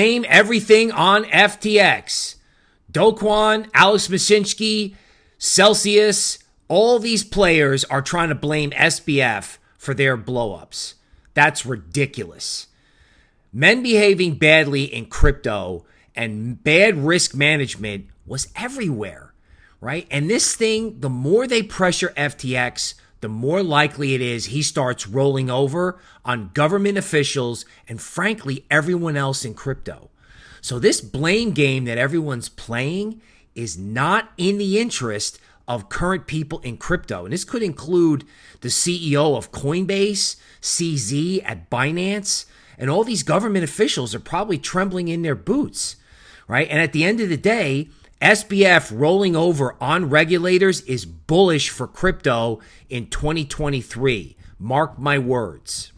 Blame everything on FTX. Do Kwon, Alex Mashinsky, Celsius, all these players are trying to blame SBF for their blowups. That's ridiculous. Men behaving badly in crypto and bad risk management was everywhere, right? And this thing, the more they pressure FTX, the more likely it is he starts rolling over on government officials and, frankly, everyone else in crypto. So, this blame game that everyone's playing is not in the interest of current people in crypto. And this could include the CEO of Coinbase, CZ at Binance, and all these government officials are probably trembling in their boots, right? And at the end of the day, SBF rolling over on regulators is bullish for crypto in 2023. Mark my words.